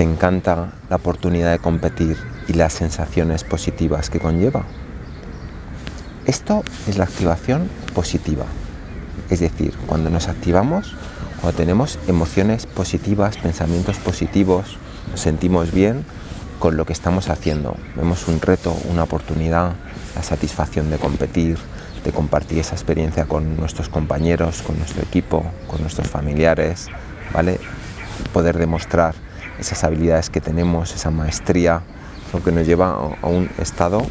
¿Te encanta la oportunidad de competir y las sensaciones positivas que conlleva? Esto es la activación positiva. Es decir, cuando nos activamos, cuando tenemos emociones positivas, pensamientos positivos, nos sentimos bien con lo que estamos haciendo. Vemos un reto, una oportunidad, la satisfacción de competir, de compartir esa experiencia con nuestros compañeros, con nuestro equipo, con nuestros familiares, ¿vale? Poder demostrar esas habilidades que tenemos, esa maestría, lo que nos lleva a un estado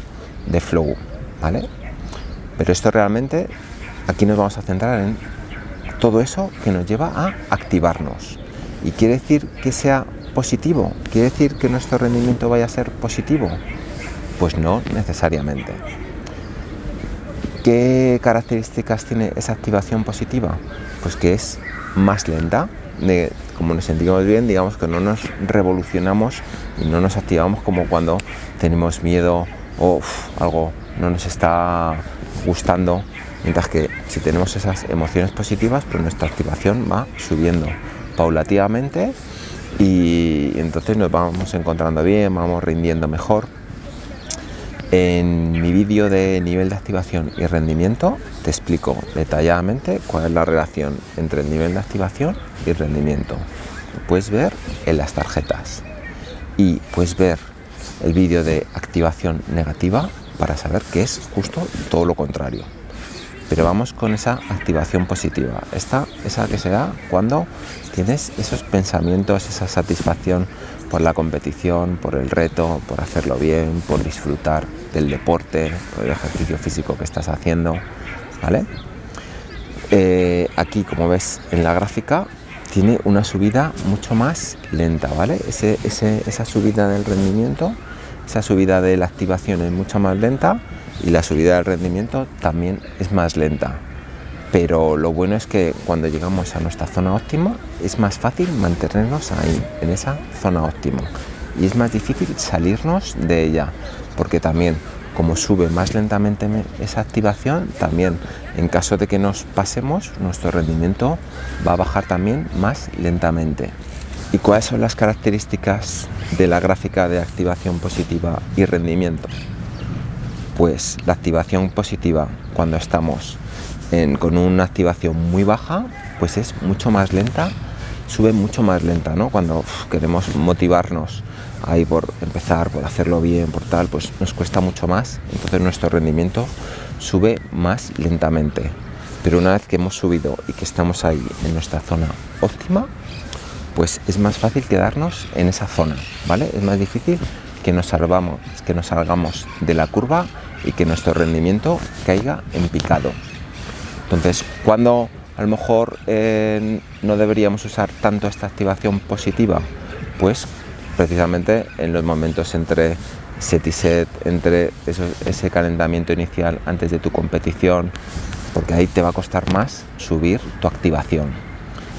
de flow, ¿vale? Pero esto realmente, aquí nos vamos a centrar en todo eso que nos lleva a activarnos. Y quiere decir que sea positivo, quiere decir que nuestro rendimiento vaya a ser positivo. Pues no necesariamente. ¿Qué características tiene esa activación positiva? Pues que es más lenta, de, como nos sentimos bien, digamos que no nos revolucionamos y no nos activamos como cuando tenemos miedo o algo no nos está gustando, mientras que si tenemos esas emociones positivas, pues nuestra activación va subiendo paulativamente y entonces nos vamos encontrando bien, vamos rindiendo mejor en mi vídeo de nivel de activación y rendimiento te explico detalladamente cuál es la relación entre el nivel de activación y rendimiento. Puedes ver en las tarjetas y puedes ver el vídeo de activación negativa para saber que es justo todo lo contrario. Pero vamos con esa activación positiva. Esta esa que se da cuando tienes esos pensamientos, esa satisfacción por la competición, por el reto, por hacerlo bien, por disfrutar del deporte o del ejercicio físico que estás haciendo, ¿vale? Eh, aquí, como ves en la gráfica, tiene una subida mucho más lenta, ¿vale? esa subida del rendimiento, esa subida de la activación es mucho más lenta y la subida del rendimiento también es más lenta pero lo bueno es que cuando llegamos a nuestra zona óptima es más fácil mantenernos ahí, en esa zona óptima y es más difícil salirnos de ella porque también como sube más lentamente esa activación, también en caso de que nos pasemos, nuestro rendimiento va a bajar también más lentamente. ¿Y cuáles son las características de la gráfica de activación positiva y rendimiento? Pues la activación positiva cuando estamos con una activación muy baja, pues es mucho más lenta, sube mucho más lenta, ¿no? Cuando queremos motivarnos ahí por empezar, por hacerlo bien, por tal, pues nos cuesta mucho más, entonces nuestro rendimiento sube más lentamente. Pero una vez que hemos subido y que estamos ahí en nuestra zona óptima, pues es más fácil quedarnos en esa zona, ¿vale? Es más difícil que nos salvamos, que nos salgamos de la curva y que nuestro rendimiento caiga en picado. Entonces, cuando a lo mejor eh, no deberíamos usar tanto esta activación positiva, pues precisamente en los momentos entre set y set, entre ese calentamiento inicial antes de tu competición, porque ahí te va a costar más subir tu activación.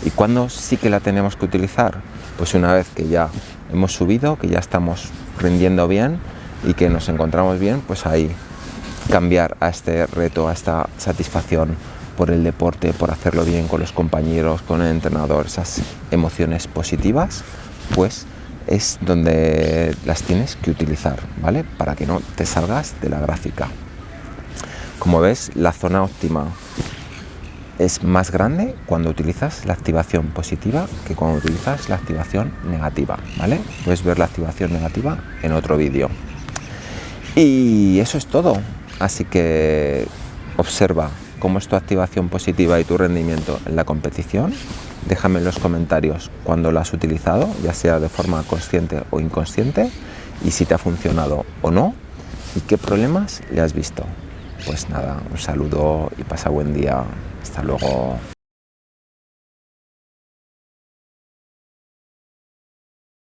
¿Y cuándo sí que la tenemos que utilizar? Pues una vez que ya hemos subido, que ya estamos rindiendo bien y que nos encontramos bien, pues ahí cambiar a este reto, a esta satisfacción por el deporte, por hacerlo bien con los compañeros, con el entrenador, esas emociones positivas, pues es donde las tienes que utilizar, ¿vale? Para que no te salgas de la gráfica. Como ves, la zona óptima es más grande cuando utilizas la activación positiva que cuando utilizas la activación negativa, ¿vale? Puedes ver la activación negativa en otro vídeo. Y eso es todo. Así que observa cómo es tu activación positiva y tu rendimiento en la competición. Déjame en los comentarios cuando lo has utilizado, ya sea de forma consciente o inconsciente, y si te ha funcionado o no, y qué problemas le has visto. Pues nada, un saludo y pasa buen día. Hasta luego.